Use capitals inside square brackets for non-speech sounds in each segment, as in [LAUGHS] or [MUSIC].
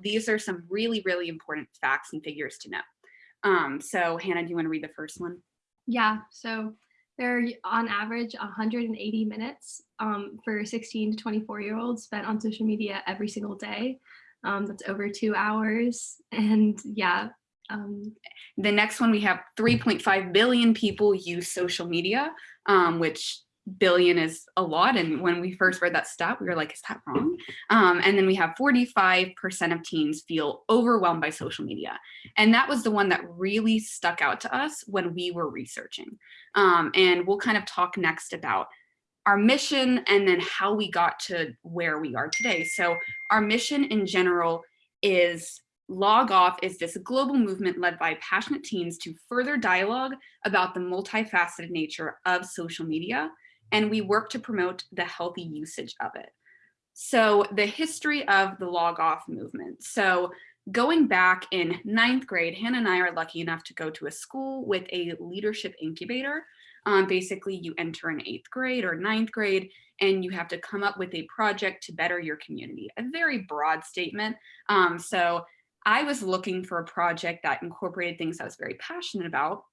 these are some really, really important facts and figures to know. Um, so Hannah, do you want to read the first one? Yeah, so there are on average 180 minutes um, for 16 to 24 year olds spent on social media every single day. Um, that's over two hours. [LAUGHS] And yeah. Um, the next one, we have 3.5 billion people use social media, um, which billion is a lot. And when we first read that stat, we were like, is that wrong? Um, and then we have 45% of teens feel overwhelmed by social media. And that was the one that really stuck out to us when we were researching. Um, and we'll kind of talk next about our mission and then how we got to where we are today. So our mission in general is Log Off is this global movement led by passionate teens to further dialogue about the multifaceted nature of social media and we work to promote the healthy usage of it. So the history of the log off movement. So going back in ninth grade, Hannah and I are lucky enough to go to a school with a leadership incubator. Um, basically, you enter in eighth grade or ninth grade, and you have to come up with a project to better your community. A very broad statement. Um, so I was looking for a project that incorporated things I was very passionate about,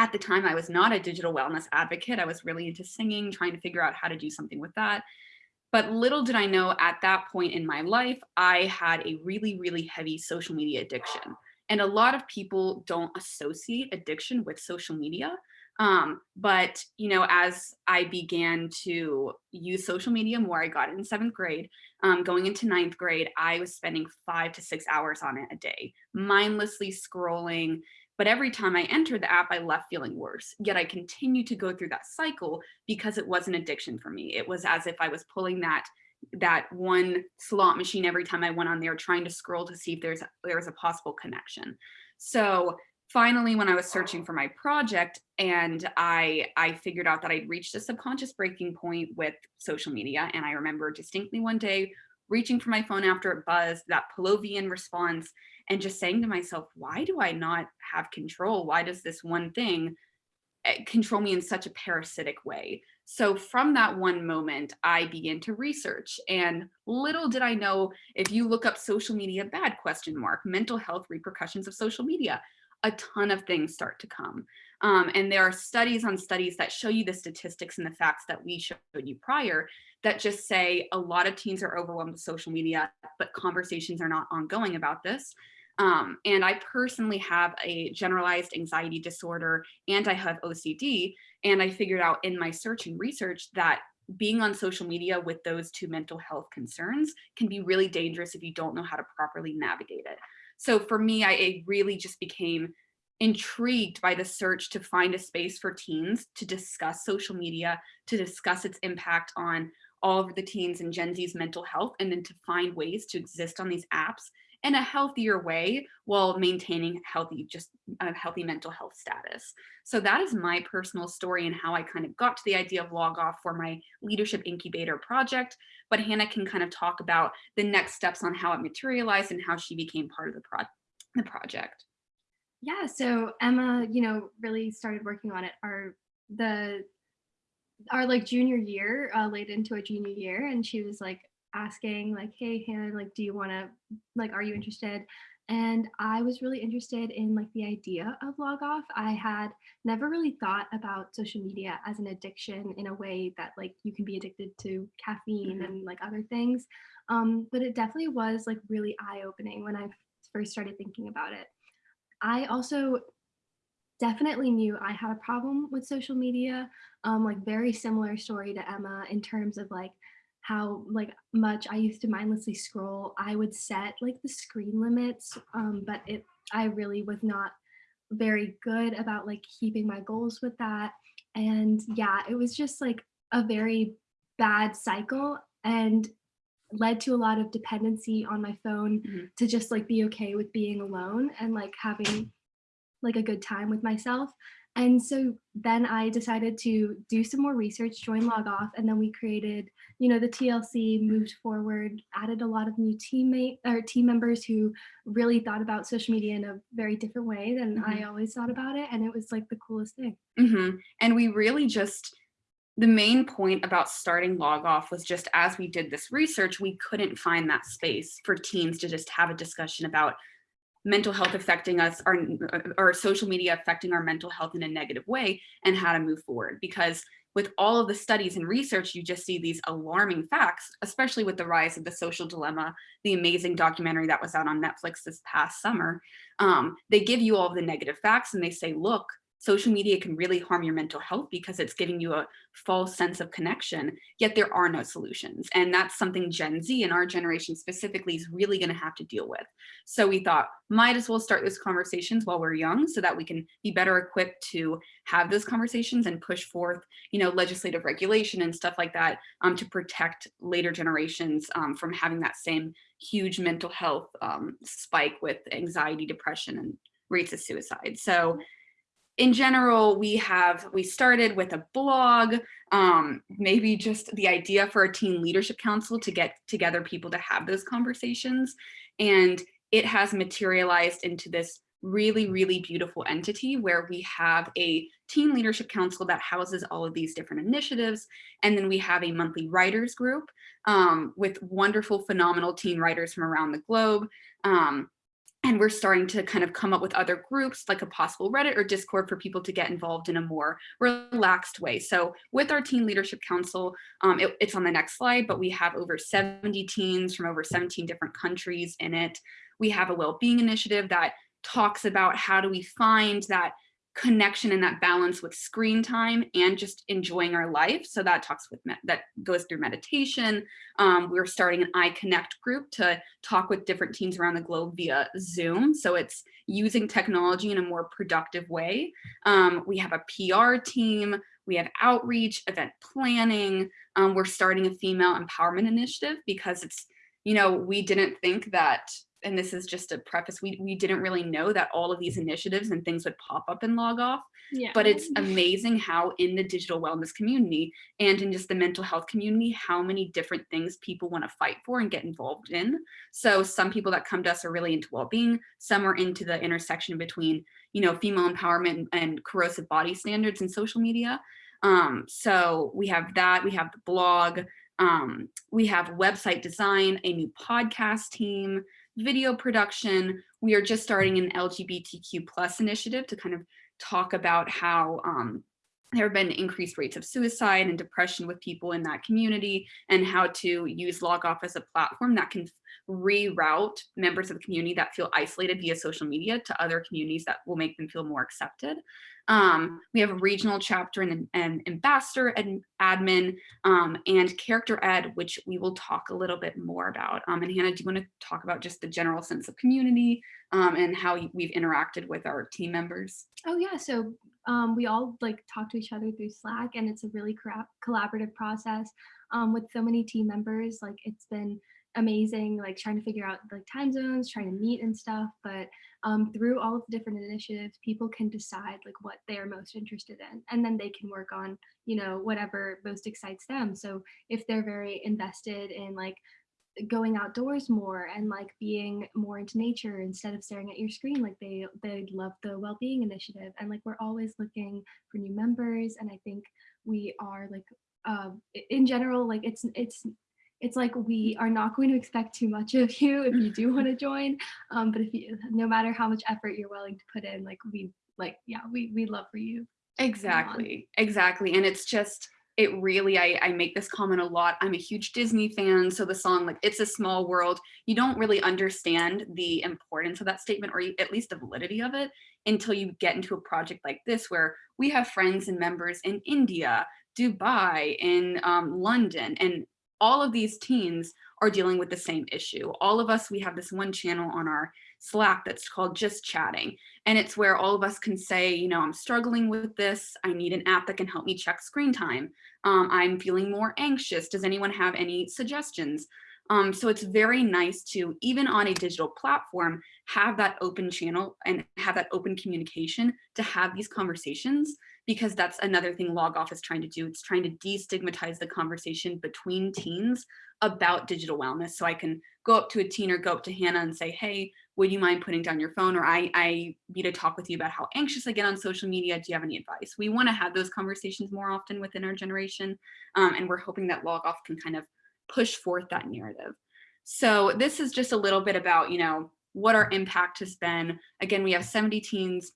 at the time, I was not a digital wellness advocate. I was really into singing, trying to figure out how to do something with that. But little did I know at that point in my life, I had a really, really heavy social media addiction. And a lot of people don't associate addiction with social media. Um, but, you know, as I began to use social media more, I got it in seventh grade, um, going into ninth grade, I was spending five to six hours on it a day, mindlessly scrolling, but every time I entered the app, I left feeling worse. Yet I continued to go through that cycle because it was an addiction for me. It was as if I was pulling that that one slot machine every time I went on there trying to scroll to see if there's there's a possible connection. So finally, when I was searching for my project and I, I figured out that I'd reached a subconscious breaking point with social media. And I remember distinctly one day reaching for my phone after it buzzed, that Pavlovian response, and just saying to myself, why do I not have control? Why does this one thing eh, control me in such a parasitic way? So from that one moment, I began to research and little did I know if you look up social media bad question mark, mental health repercussions of social media, a ton of things start to come. Um, and there are studies on studies that show you the statistics and the facts that we showed you prior that just say a lot of teens are overwhelmed with social media, but conversations are not ongoing about this. Um, and I personally have a generalized anxiety disorder and I have OCD. And I figured out in my search and research that being on social media with those two mental health concerns can be really dangerous if you don't know how to properly navigate it. So for me, I really just became intrigued by the search to find a space for teens to discuss social media, to discuss its impact on all of the teens and Gen Z's mental health, and then to find ways to exist on these apps in a healthier way while maintaining healthy, just a healthy mental health status. So that is my personal story and how I kind of got to the idea of log off for my leadership incubator project. But Hannah can kind of talk about the next steps on how it materialized and how she became part of the, pro the project. Yeah, so Emma, you know, really started working on it. Our the our like junior year, uh, late into a junior year, and she was like, asking like, hey, Hannah, like, do you want to, like, are you interested? And I was really interested in like the idea of log off. I had never really thought about social media as an addiction in a way that like you can be addicted to caffeine mm -hmm. and like other things. Um, but it definitely was like really eye opening when I first started thinking about it. I also definitely knew I had a problem with social media, um, like very similar story to Emma in terms of like how like much I used to mindlessly scroll. I would set like the screen limits, um, but it I really was not very good about like keeping my goals with that. And yeah, it was just like a very bad cycle and led to a lot of dependency on my phone mm -hmm. to just like be okay with being alone and like having like a good time with myself. And so then I decided to do some more research, join Log Off, and then we created, you know, the TLC, moved forward, added a lot of new teammate or team members who really thought about social media in a very different way than mm -hmm. I always thought about it. And it was like the coolest thing. Mm -hmm. And we really just the main point about starting log off was just as we did this research, we couldn't find that space for teens to just have a discussion about mental health affecting us our, or social media affecting our mental health in a negative way and how to move forward because with all of the studies and research, you just see these alarming facts, especially with the rise of the social dilemma, the amazing documentary that was out on Netflix this past summer. Um, they give you all the negative facts and they say, look, social media can really harm your mental health because it's giving you a false sense of connection, yet there are no solutions. And that's something Gen Z and our generation specifically is really gonna have to deal with. So we thought, might as well start those conversations while we're young so that we can be better equipped to have those conversations and push forth, you know, legislative regulation and stuff like that um, to protect later generations um, from having that same huge mental health um, spike with anxiety, depression, and rates of suicide. So in general, we have, we started with a blog, um, maybe just the idea for a teen leadership council to get together people to have those conversations. And it has materialized into this really, really beautiful entity where we have a teen leadership council that houses all of these different initiatives. And then we have a monthly writers group um, with wonderful, phenomenal teen writers from around the globe. Um, and we're starting to kind of come up with other groups like a possible Reddit or Discord for people to get involved in a more relaxed way. So with our Teen Leadership Council, um, it, it's on the next slide, but we have over 70 teens from over 17 different countries in it. We have a well-being initiative that talks about how do we find that connection and that balance with screen time and just enjoying our life. So that talks with that goes through meditation. Um, we're starting an iConnect group to talk with different teams around the globe via Zoom. So it's using technology in a more productive way. Um, we have a PR team. We have outreach, event planning. Um, we're starting a female empowerment initiative because it's, you know, we didn't think that and this is just a preface, we, we didn't really know that all of these initiatives and things would pop up and log off. Yeah. But it's amazing how in the digital wellness community and in just the mental health community, how many different things people want to fight for and get involved in. So some people that come to us are really into well-being, some are into the intersection between, you know, female empowerment and corrosive body standards in social media. Um, so we have that, we have the blog, um, we have website design, a new podcast team, video production. We are just starting an LGBTQ plus initiative to kind of talk about how um, there have been increased rates of suicide and depression with people in that community and how to use LogOff as a platform that can reroute members of the community that feel isolated via social media to other communities that will make them feel more accepted. Um, we have a regional chapter and an ambassador and admin um, and character ed, which we will talk a little bit more about. Um, and Hannah, do you want to talk about just the general sense of community um, and how we've interacted with our team members? Oh yeah, so um, we all like talk to each other through Slack and it's a really collaborative process um, with so many team members. Like it's been amazing, like trying to figure out like time zones, trying to meet and stuff. But um, through all of the different initiatives, people can decide like what they are most interested in, and then they can work on, you know, whatever most excites them. So if they're very invested in like going outdoors more and like being more into nature instead of staring at your screen like they they love the well-being initiative and like we're always looking for new members and i think we are like uh, in general like it's it's it's like we are not going to expect too much of you if you do want to join. Um, but if you, no matter how much effort you're willing to put in, like we, like, yeah, we, we love for you. Exactly. Exactly. And it's just, it really, I, I make this comment a lot. I'm a huge Disney fan. So the song, like, it's a small world, you don't really understand the importance of that statement or at least the validity of it until you get into a project like this, where we have friends and members in India, Dubai, in um, London, and all of these teens are dealing with the same issue. All of us, we have this one channel on our Slack that's called Just Chatting. And it's where all of us can say, you know, I'm struggling with this. I need an app that can help me check screen time. Um, I'm feeling more anxious. Does anyone have any suggestions? Um, so it's very nice to, even on a digital platform, have that open channel and have that open communication to have these conversations because that's another thing log off is trying to do. It's trying to destigmatize the conversation between teens about digital wellness. So I can go up to a teen or go up to Hannah and say, hey, would you mind putting down your phone? Or I, I need to talk with you about how anxious I get on social media. Do you have any advice? We want to have those conversations more often within our generation. Um, and we're hoping that log off can kind of push forth that narrative. So this is just a little bit about, you know, what our impact has been. Again, we have 70 teens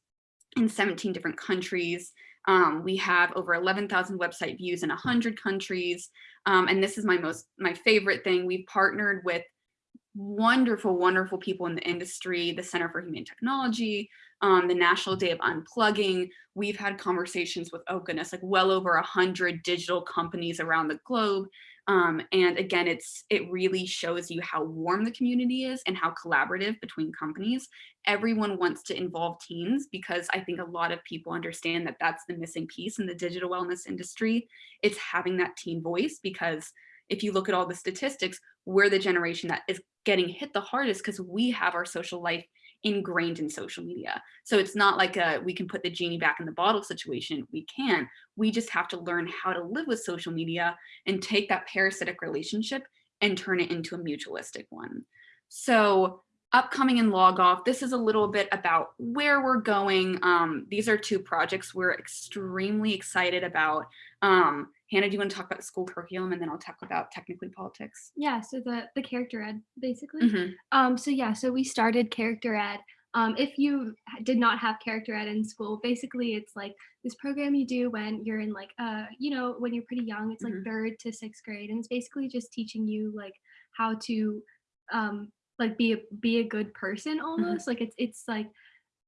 in 17 different countries. Um, we have over 11,000 website views in 100 countries. Um, and this is my most, my favorite thing. We've partnered with wonderful, wonderful people in the industry, the Center for Humane Technology, um, the National Day of Unplugging. We've had conversations with, oh goodness, like well over hundred digital companies around the globe. Um, and again, it's it really shows you how warm the community is and how collaborative between companies. Everyone wants to involve teens because I think a lot of people understand that that's the missing piece in the digital wellness industry. It's having that teen voice because if you look at all the statistics, we're the generation that is getting hit the hardest because we have our social life ingrained in social media. So it's not like a we can put the genie back in the bottle situation. We can. We just have to learn how to live with social media and take that parasitic relationship and turn it into a mutualistic one. So upcoming in log off, this is a little bit about where we're going. Um, these are two projects we're extremely excited about. Um, Hannah, do you want to talk about the school curriculum and then I'll talk about technically politics? Yeah, so the the character ed basically. Mm -hmm. Um, so yeah, so we started character ed. Um, if you did not have character ed in school, basically it's like this program you do when you're in like, uh, you know, when you're pretty young, it's like mm -hmm. third to sixth grade. And it's basically just teaching you like how to um, like be a, be a good person Mm-hmm. almost. Like it's, it's like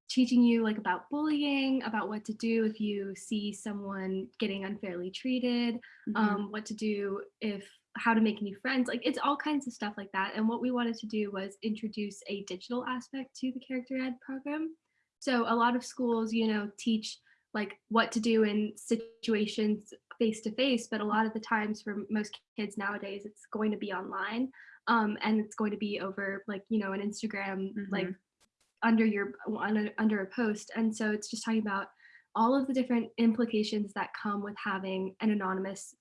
teaching you like about bullying, about what to do if you see someone getting unfairly treated, Mhm. um, what to do if how to make new friends. Like it's all kinds of stuff like that. And what we wanted to do was introduce a digital aspect to the character ed program. So a lot of schools, you know, teach like what to do in situations face to face, but a lot of the times for most kids nowadays, it's going to be online. Um, and it's going to be over like, you know, an Instagram, like Mhm. Under your under, a post. And so it's just talking about all of the different implications that come with having an anonymous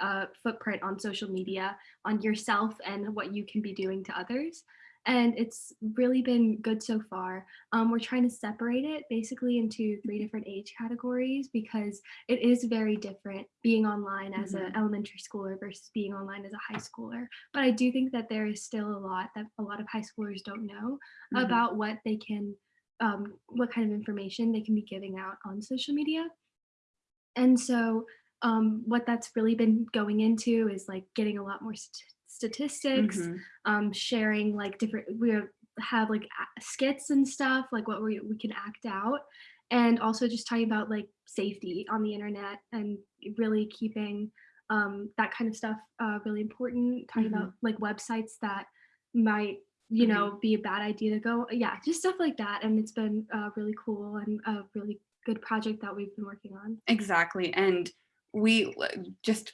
uh, footprint on social media on yourself and what you can be doing to others and it's really been good so far. Um, we're trying to separate it basically into three different age categories because it is very different being online as an Mhm. elementary schooler versus being online as a high schooler. But I do think that there is still a lot that a lot of high schoolers don't know Mhm. about what they can, um, what kind of information they can be giving out on social media. And so um, what that's really been going into is like getting a lot more st statistics, Mhm. um, sharing like different, we have like skits and stuff, like what we, we can act out. And also just talking about like safety on the internet and really keeping um, that kind of stuff uh, really important. Talking about like websites that might, you Mhm. know, be a bad idea to go. Yeah, just stuff like that. And it's been uh, really cool and a really good project that we've been working on. Exactly. And we just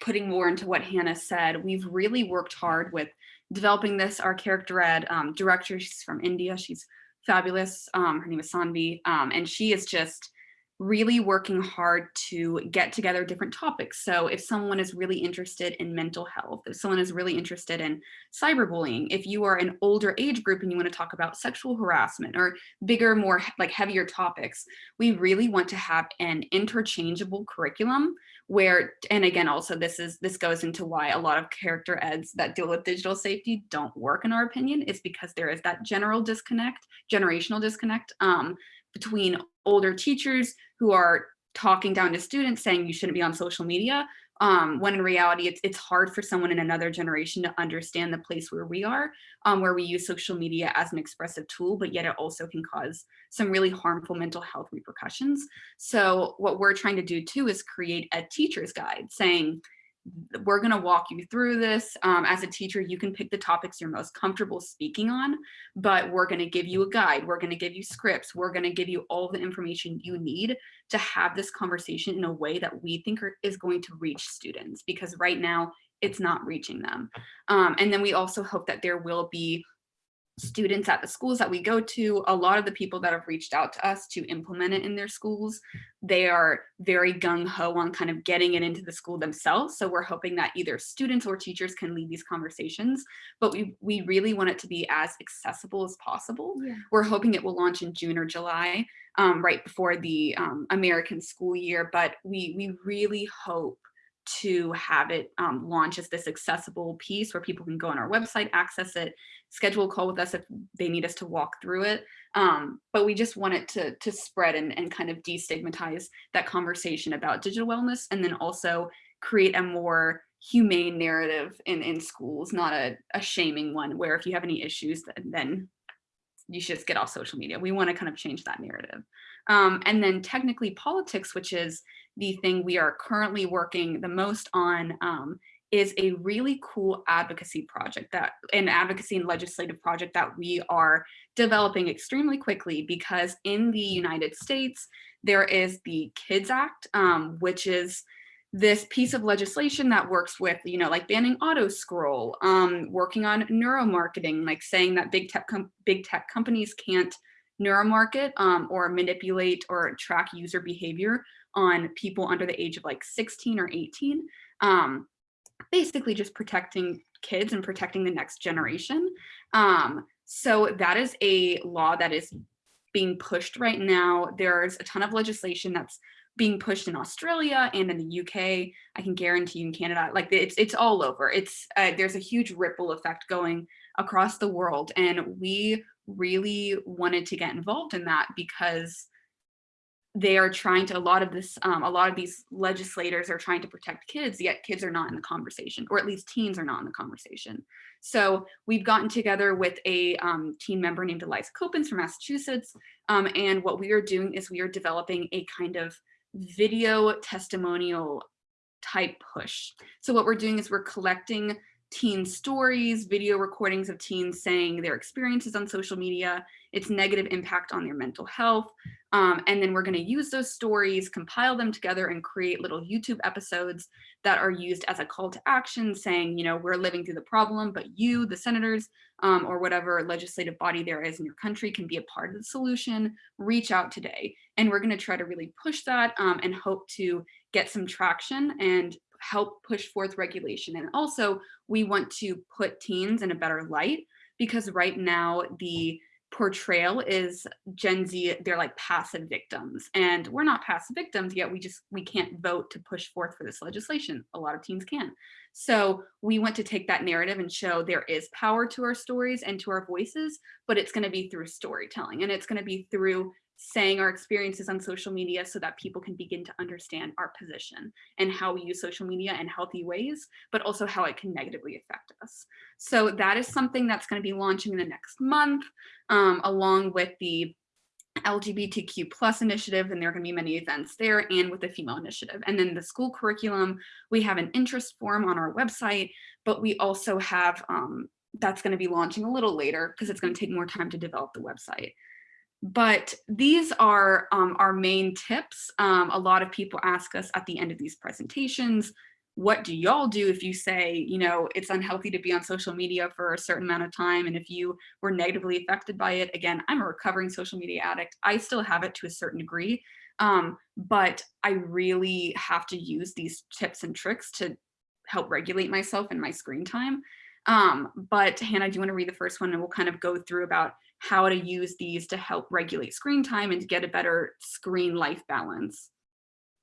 putting more into what Hannah said, we've really worked hard with developing this. Our character ed um, director, she's from India. She's fabulous. Um, her name is Sanvi. Um, and she is just really working hard to get together different topics. So if someone is really interested in mental health, if someone is really interested in cyberbullying, if you are an older age group and you want to talk about sexual harassment or bigger, more like heavier topics, we really want to have an interchangeable curriculum where, and again, also this is, this goes into why a lot of character eds that deal with digital safety don't work in our opinion, is because there is that general disconnect, generational disconnect um, between older teachers who are talking down to students saying you shouldn't be on social media um, when in reality it's, it's hard for someone in another generation to understand the place where we are um, where we use social media as an expressive tool but yet it also can cause some really harmful mental health repercussions. So what we're trying to do too is create a teacher's guide saying we're going to walk you through this. Um, as a teacher, you can pick the topics you're most comfortable speaking on, but we're going to give you a guide. We're going to give you scripts. We're going to give you all the information you need to have this conversation in a way that we think are, is going to reach students because right now it's not reaching them. Um, and then we also hope that there will be students at the schools that we go to, a lot of the people that have reached out to us to implement it in their schools, they are very gung-ho on kind of getting it into the school themselves. So we're hoping that either students or teachers can lead these conversations, but we, we really want it to be as accessible as possible. Yeah. We're hoping it will launch in June or July, um, right before the um, American school year, but we, we really hope to have it um, launch as this accessible piece where people can go on our website, access it, schedule a call with us if they need us to walk through it. Um, but we just want it to, to spread and, and kind of destigmatize that conversation about digital wellness and then also create a more humane narrative in, in schools, not a, a shaming one where if you have any issues, then, then you should just get off social media. We want to kind of change that narrative. Um, and then technically politics, which is the thing we are currently working the most on, um, is a really cool advocacy project that an advocacy and legislative project that we are developing extremely quickly because in the United States, there is the KIDS Act, um, which is this piece of legislation that works with, you know, like banning auto scroll, um, working on neuromarketing, like saying that big tech, big tech companies can't neuromarket um, or manipulate or track user behavior on people under the age of like 16 or 18. Um, basically just protecting kids and protecting the next generation. Um, so that is a law that is being pushed right now. There's a ton of legislation that's being pushed in Australia and in the UK. I can guarantee you in Canada, like it's it's all over. It's uh, there's a huge ripple effect going across the world, and we really wanted to get involved in that because they are trying to a lot of this um, a lot of these legislators are trying to protect kids yet kids are not in the conversation or at least teens are not in the conversation. So we've gotten together with a um, team member named eliza copens from massachusetts um, and what we are doing is we are developing a kind of video testimonial type push. So what we're doing is we're collecting teen stories, video recordings of teens saying their experiences on social media, its negative impact on their mental health. Um, and then we're going to use those stories, compile them together and create little YouTube episodes that are used as a call to action saying, you know, we're living through the problem, but you, the senators, um, or whatever legislative body there is in your country can be a part of the solution, reach out today. And we're going to try to really push that um, and hope to get some traction and help push forth regulation. And also we want to put teens in a better light because right now the portrayal is Gen Z, they're like passive victims and we're not passive victims yet we just, we can't vote to push forth for this legislation. A lot of teens can. So we want to take that narrative and show there is power to our stories and to our voices, but it's gonna be through storytelling and it's gonna be through saying our experiences on social media so that people can begin to understand our position and how we use social media in healthy ways, but also how it can negatively affect us. So that is something that's going to be launching in the next month, um, along with the LGBTQ plus initiative, and there are going to be many events there, and with the female initiative. And then the school curriculum, we have an interest form on our website, but we also have, um, that's going to be launching a little later because it's going to take more time to develop the website. But these are um, our main tips. Um, a lot of people ask us at the end of these presentations, what do y'all do if you say, you know, it's unhealthy to be on social media for a certain amount of time and if you were negatively affected by it, again, I'm a recovering social media addict. I still have it to a certain degree, um, but I really have to use these tips and tricks to help regulate myself and my screen time. Um, but Hannah, do you want to read the first one and we'll kind of go through about how to use these to help regulate screen time and to get a better screen life balance?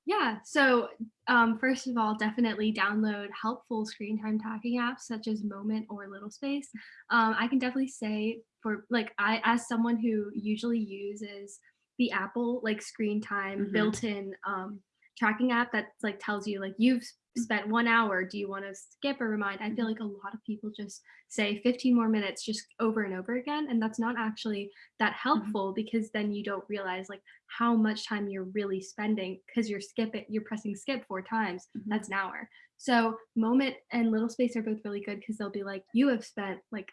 Yeah, so um, first of all, definitely download helpful screen time tracking apps such as Moment or Little Space. Um, I can definitely say for like I as someone who usually uses the Apple like screen time mm -hmm. built-in um, tracking app that like tells you like you've spent one hour do you want to skip or remind i feel like a lot of people just say 15 more minutes just over and over again and that's not actually that mm-hmm. helpful mm -hmm. because then you don't realize like how much time you're really spending because you're skipping you're pressing skip four times mm -hmm. that's an hour so moment and little space are both really good because they'll be like you have spent like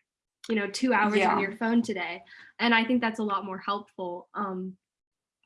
you know two hours yeah. on your phone today and i think that's a lot more helpful um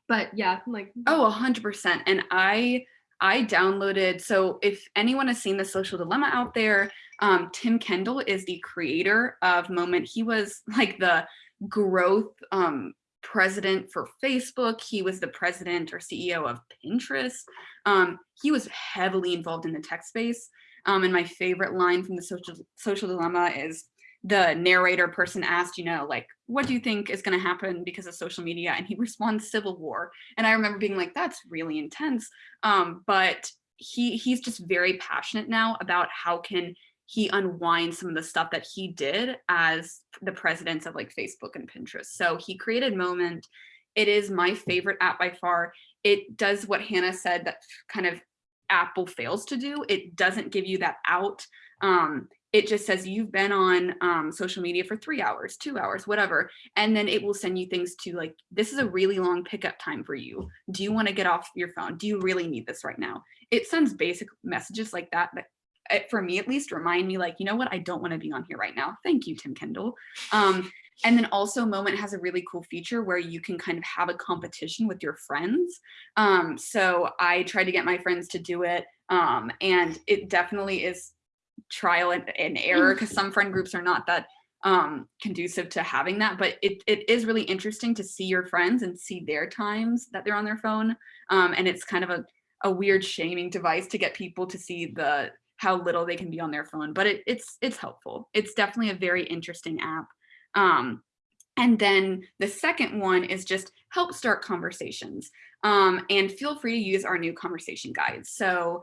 but yeah like oh 100% and i I downloaded, so if anyone has seen the social dilemma out there, Um, Tim Kendall is the creator of Moment. He was like the growth um, president for Facebook. He was the president or CEO of Pinterest. Um, he was heavily involved in the tech space. Um, and my favorite line from the social, social dilemma is the narrator person asked, you know, like, what do you think is going to happen because of social media? And he [LAUGHS] responds, civil war. And I remember being like, that's really intense. Um, but he he's just very passionate now about how can he unwind some of the stuff that he did as the presidents of like Facebook and Pinterest. So he created Moment. It is my favorite app by far. It does what Hannah said that kind of Apple fails to do. It doesn't give you that out. Um, it just says you've been on um, social media for three hours, two hours, whatever. And then it will send you things to like, this is a really long pickup time for you. Do you want to get off your phone? Do you really need this right now? It sends basic messages like that that eh, for me at least remind me like, you know what, I don't want to be on here right now. Thank you, Tim Kendall. Um, and then also Moment has a really cool feature where you can kind of have a competition with your friends. Um, so I tried to get my friends to do it. Um, and it definitely is trial and, and error because some friend groups are not that um, conducive to having that, but it, it is really interesting to see your friends and see their times that they're on their phone. Um, and it's kind of a, a weird shaming device to get people to see the how little they can be on their phone, but it, it's it's helpful. It's definitely a very interesting app. Um, and then the second one is just help start conversations. Um, and feel free to use our new conversation guides. So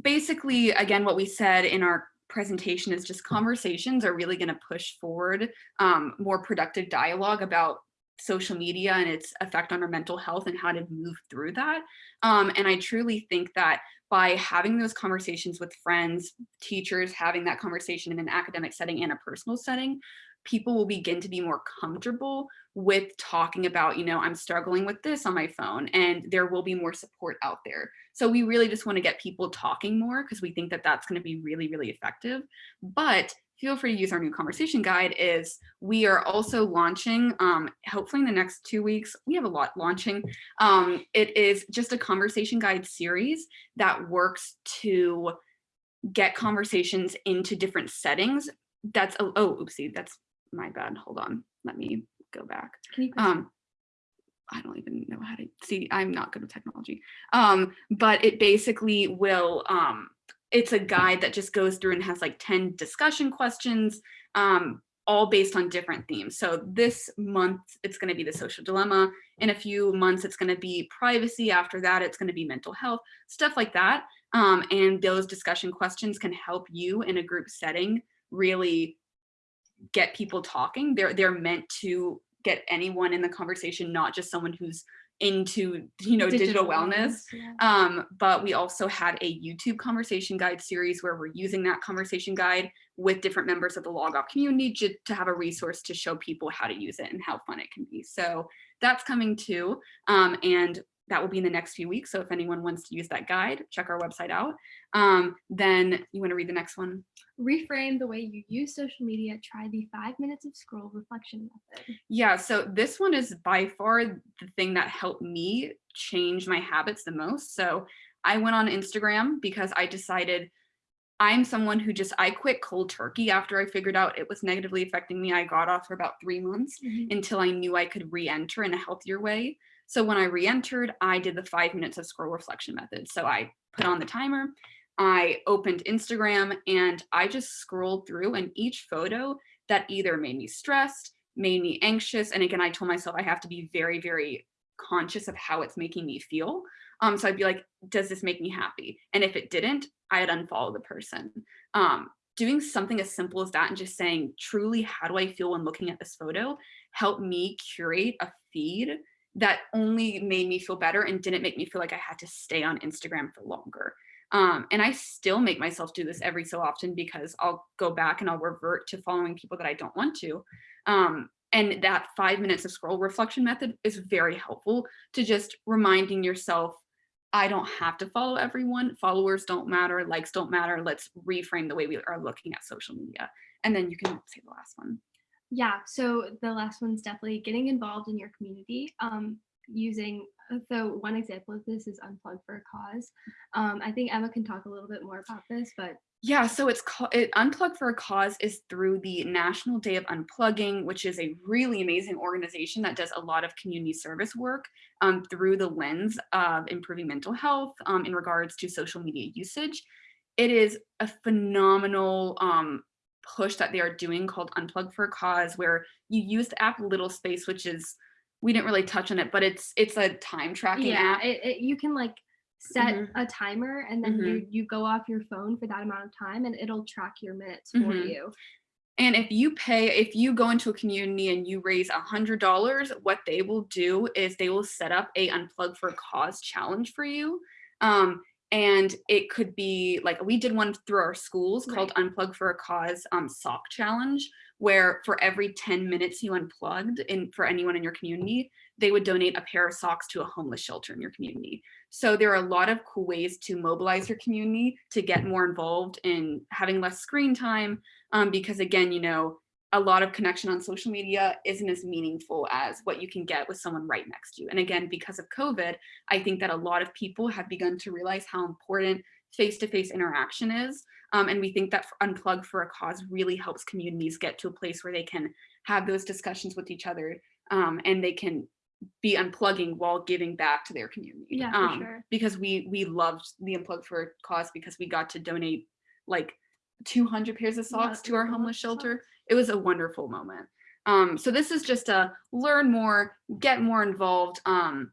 basically, again, what we said in our presentation is just conversations are really going to push forward um, more productive dialogue about social media and its effect on our mental health and how to move through that. Um, and I truly think that by having those conversations with friends, teachers, having that conversation in an academic setting and a personal setting, people will begin to be more comfortable with talking about, you know, I'm struggling with this on my phone and there will be more support out there. So we really just want to get people talking more because we think that that's going to be really, really effective. But feel free to use our new conversation guide is we are also launching, um, hopefully in the next two weeks, we have a lot launching. Um, it is just a conversation guide series that works to get conversations into different settings. That's, oh, oh oopsie, that's my bad. Hold on, let me go back. Can you press Um, I don't even know how to see. I'm not good with technology. Um, but it basically will. Um, it's a guide that just goes through and has like 10 discussion questions, um, all based on different themes. So this month, it's going to be the social dilemma. In a few months, it's going to be privacy. After that, it's going to be mental health, stuff like that. Um, and those discussion questions can help you in a group setting really get people talking. They're they're meant to get anyone in the conversation, not just someone who's into you know digital, wellness. yeah. Um, but we also had a YouTube conversation guide series where we're using that conversation guide with different members of the log off community just to have a resource to show people how to use it and how fun it can be. So that's coming too. Um, and that will be in the next few weeks. So if anyone wants to use that guide, check our website out. Um, then you want to read the next one? Reframe the way you use social media. Try the five minutes of scroll reflection method. Yeah, so this one is by far the thing that helped me change my habits the most. So I went on Instagram because I decided I'm someone who just, I quit cold turkey after I figured out it was negatively affecting me. I got off for about three months until I knew I could re-enter in a healthier way. So when I re-entered, I did the five minutes of scroll reflection method. So I put on the timer, I opened Instagram and I just scrolled through and each photo that either made me stressed, made me anxious. And again, I told myself I have to be very, very conscious of how it's making me feel. Um, so I'd be like, does this make me happy? And if it didn't, I'd unfollow the person. Um, doing something as simple as that and just saying, truly, how do I feel when looking at this photo, helped me curate a feed that only made me feel better and didn't make me feel like I had to stay on Instagram for longer. Um, and I still make myself do this every so often because I'll go back and I'll revert to following people that I don't want to. Um, and that five minutes of scroll reflection method is very helpful to just reminding yourself, I don't have to follow everyone. Followers don't matter, likes don't matter. Let's reframe the way we are looking at social media. And then you can say the last one. Yeah, so the last one's definitely getting involved in your community. Um, using uh, so one example of this is unplug for a cause um, i think emma can talk a little bit more about this but Yeah, so it's called it, Unplug for a Cause is through the National Day of Unplugging, which is a really amazing organization that does a lot of community service work um, through the lens of improving mental health um, in regards to social media usage. It is a phenomenal um, push that they are doing called Unplug for a Cause, where you use the app Little Space, which is we didn't really touch on it, but it's it's a time tracking yeah app. it, it, you can like set Mhm. a timer and then you you go off your phone for that amount of time and it'll track your minutes for Mhm. you And if you pay, if you go into a community and you raise a hundred dollars, what they will do is they will set up a unplug for a cause challenge for you. Um, and it could be like we did one through our schools called Unplug for a Cause um, sock challenge, where for every 10 minutes you unplugged in for anyone in your community, they would donate a pair of socks to a homeless shelter in your community. So there are a lot of cool ways to mobilize your community to get more involved in having less screen time, um, because again, you know, a lot of connection on social media isn't as meaningful as what you can get with someone right next to you. And again, because of COVID, I think that a lot of people have begun to realize how important face-to-face interaction is. Um, and we think that Unplug for a Cause really helps communities get to a place where they can have those discussions with each other um, and they can be unplugging while giving back to their community. Yeah, for um, sure. Because we we loved the Unplug for a Cause because we got to donate like 200 pairs of Yeah, socks to our homeless socks. It was a wonderful moment. Um, so this is just a learn more, get more involved. Um,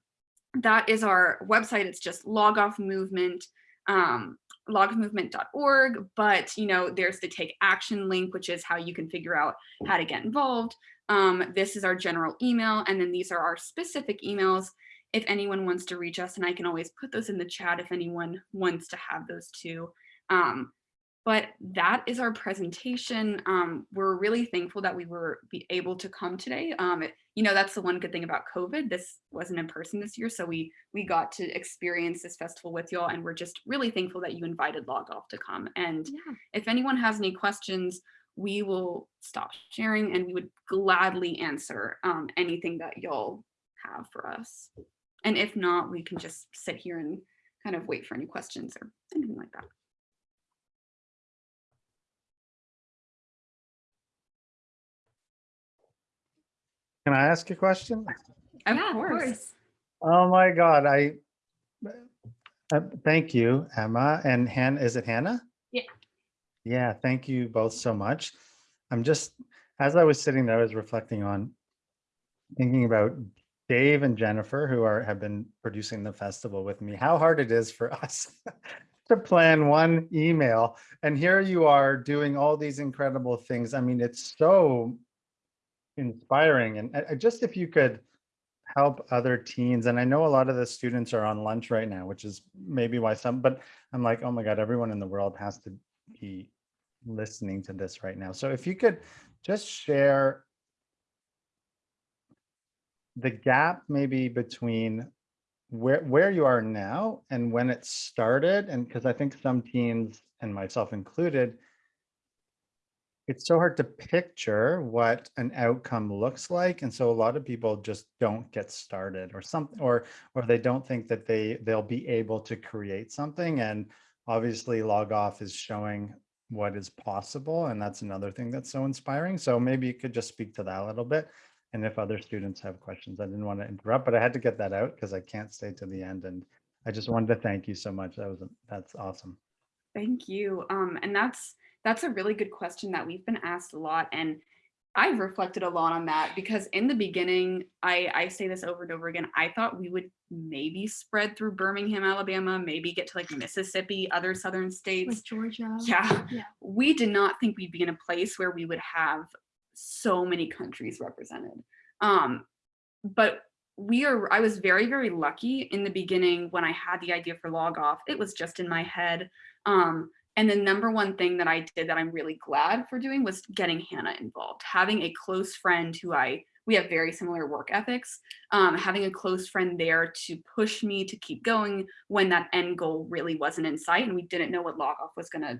that is our website. It's just log off movement, um, logoffmovement.org. But you know, there's the take action link, which is how you can figure out how to get involved. Um, this is our general email, and then these are our specific emails. If anyone wants to reach us, and I can always put those in the chat if anyone wants to have those too. Um, but that is our presentation. Um, we're really thankful that we were be able to come today. Um, it- you know, that's the one good thing about COVID. This wasn't in person this year, so we we got to experience this festival with y'all, and we're just really thankful that you invited Log Off to come. And yeah if anyone has any questions, we will stop sharing, and we would gladly answer um, anything that y'all have for us. And if not, we can just sit here and kind of wait for any questions or anything like that. Can I ask a question? Of yeah course. Oh my God, I, uh, thank you, Emma and Han, is it Hannah? Yeah. Yeah, thank you both so much. I'm just, as I was sitting there, I was reflecting on, thinking about Dave and Jennifer, who are, have been producing the festival with me, how hard it is for [LAUGHS] us to plan one email. And here you are doing all these incredible things. I mean, it's so inspiring. And uh, just if you could help other teens, and I know a lot of the students are on lunch right now, which is maybe why some, but I'm like, oh my God, everyone in the world has to be listening to this right now. So if you could just share the gap maybe between where where you are now and when it started and because i think some teens and myself included it's so hard to picture what an outcome looks like and so a lot of people just don't get started or something or or they don't think that they they'll be able to create something and obviously log off is showing what is possible and that's another thing that's so inspiring so maybe you could just speak to that a little bit and if other students have questions i didn't want to interrupt but i had to get that out because i can't stay to the end and i just wanted to thank you so much that was that's awesome Thank you. Um, and that's that's a really good question that we've been asked a lot. And I've reflected a lot on that because in the beginning, I, I say this over and over again, I thought we would maybe spread through Birmingham, Alabama, maybe get to like Mississippi, other southern states. like georgia Yeah. Yeah. We did not think we'd be in a place where we would have so many countries represented. Um, but we are, I was very, very lucky in the beginning when I had the idea for log off, it was just in my head. Um, and the number one thing that I did that I'm really glad for doing was getting Hannah involved, having a close friend who I, we have very similar work ethics, um, having a close friend there to push me to keep going when that end goal really wasn't in sight and we didn't know what log off was gonna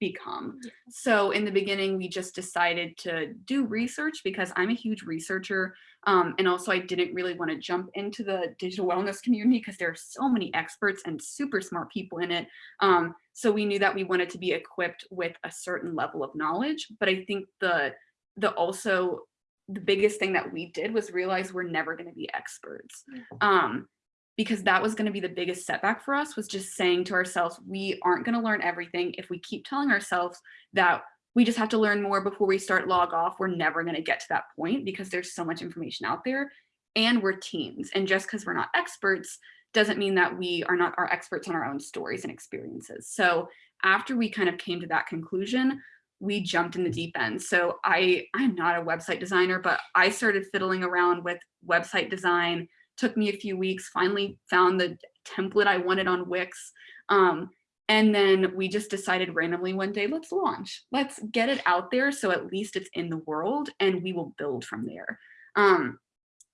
become. Yeah. So in the beginning, we just decided to do research because I'm a huge researcher. Um, and also I didn't really want to jump into the digital wellness community because there are so many experts and super smart people in it. Um, so we knew that we wanted to be equipped with a certain level of knowledge. But I think the the also the biggest thing that we did was realize we're never going to be experts. Um, because that was going to be the biggest setback for us was just saying to ourselves, we aren't going to learn everything. If we keep telling ourselves that we just have to learn more before we start log off, we're never going to get to that point because there's so much information out there and we're teens. And just because we're not experts doesn't mean that we are not our experts on our own stories and experiences. So after we kind of came to that conclusion, we jumped in the deep end. So I, I'm not a website designer, but I started fiddling around with website design, took me a few weeks, finally found the template I wanted on Wix. Um, and then we just decided randomly one day, let's launch, let's get it out there. So at least it's in the world and we will build from there. Um,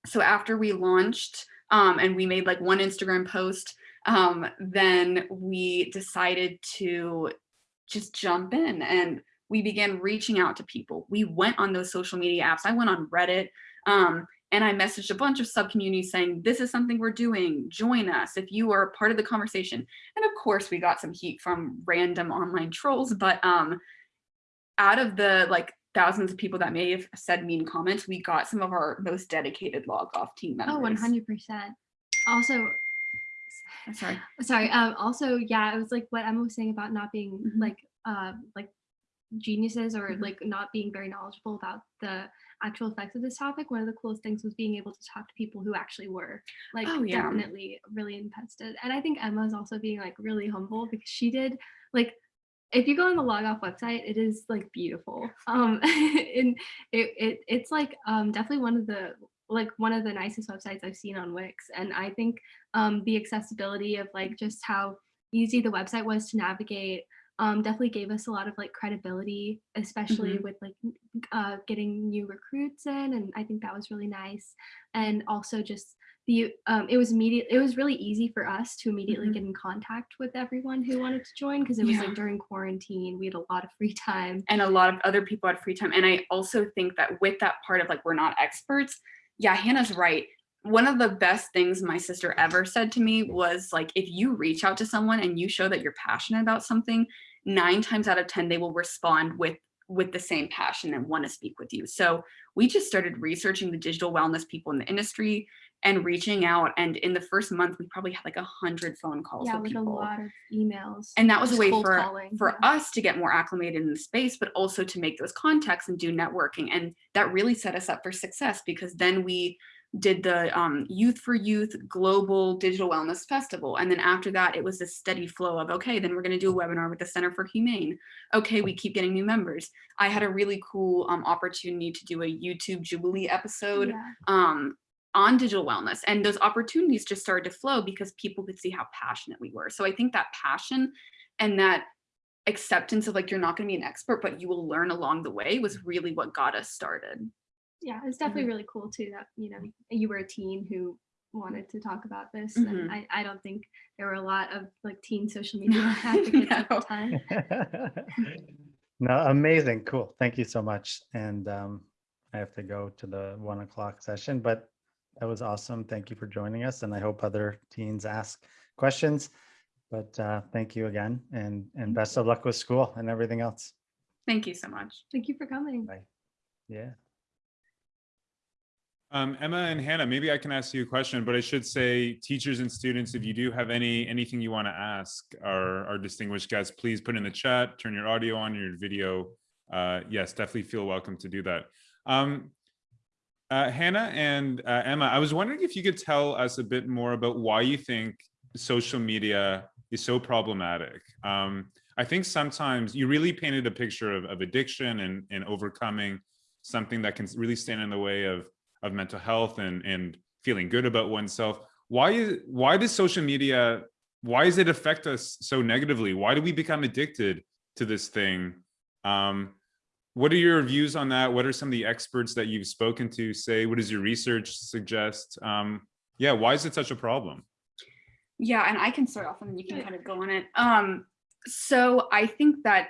so after we launched um, and we made like one Instagram post, um, then we decided to just jump in and we began reaching out to people. We went on those social media apps. I went on Reddit um, and I messaged a bunch of sub communities saying, this is something we're doing, join us if you are part of the conversation. And of course we got some heat from random online trolls, but um, out of the like thousands of people that may have said mean comments, we got some of our most dedicated log off team members. Oh, 100%. Also, Sorry. sorry. Um, also, yeah, it was like what Emma was saying about not being Mhm. like, uh, like geniuses or Mhm. like not being very knowledgeable about the actual effects of this topic. One of the coolest things was being able to talk to people who actually were like Oh, yeah. definitely really invested. And I think Emma's also being like really humble because she did like if you go on the log off website, it is like beautiful. Um [LAUGHS] and it, it it's like um definitely one of the like one of the nicest websites I've seen on Wix. And I think um the accessibility of like just how easy the website was to navigate um, definitely gave us a lot of like credibility, especially with like uh, getting new recruits in, and I think that was really nice. And also just the um, it was immediate. It was really easy for us to immediately Mhm. get in contact with everyone who wanted to join because it was Yeah. like during quarantine. We had a lot of free time. and a lot of other people had free time. And I also think that with that part of like, we're not experts. Yeah, Hannah's right. One of the best things my sister ever said to me was like, if you reach out to someone and you show that you're passionate about something, nine times out of 10, they will respond with with the same passion and want to speak with you. So we just started researching the digital wellness people in the industry and reaching out. And in the first month, we probably had like a hundred phone calls Yeah, with like a lot of emails. and that was a way for calling, for yeah. us to get more acclimated in the space but also to make those contacts and do networking and that really set us up for success because then we did the um, youth for youth global digital wellness festival and then after that it was a steady flow of okay then we're going to do a webinar with the center for humane okay we keep getting new members i had a really cool um, opportunity to do a youtube jubilee episode Yeah. um, on digital wellness. And those opportunities just started to flow because people could see how passionate we were. So I think that passion and that acceptance of like, you're not going to be an expert, but you will learn along the way was really what got us started. Yeah it's Mm-hmm. definitely really cool too that you know you were a teen who wanted to talk about this Mhm. and I, I don't think there were a lot of like teen social [LAUGHS] media advocates at the No. time [LAUGHS] No, amazing, cool. Thank you so much. And um, I have to go to the one o'clock session, but that was awesome. Thank you for joining us. And I hope other teens ask questions. But uh, thank you again and, and best of luck with school and everything else. Thank you so much. thank you for coming Bye. Yeah. Um, Emma and Hannah, maybe I can ask you a question, but I should say teachers and students, if you do have any anything you want to ask our, our distinguished guests, please put in the chat, turn your audio on, your video. Uh, yes, definitely feel welcome to do that. Um, uh, Hannah and uh, Emma, I was wondering if you could tell us a bit more about why you think social media is so problematic. Um, I think sometimes you really painted a picture of, of addiction and, and overcoming something that can really stand in the way of of mental health and and feeling good about oneself. Why is why does social media why does it affect us so negatively? Why do we become addicted to this thing? Um what are your views on that? What are some of the experts that you've spoken to say? What does your research suggest? Um yeah why is it such a problem? Yeah, and I can start off and then you can kind of go on it. Um, so I think that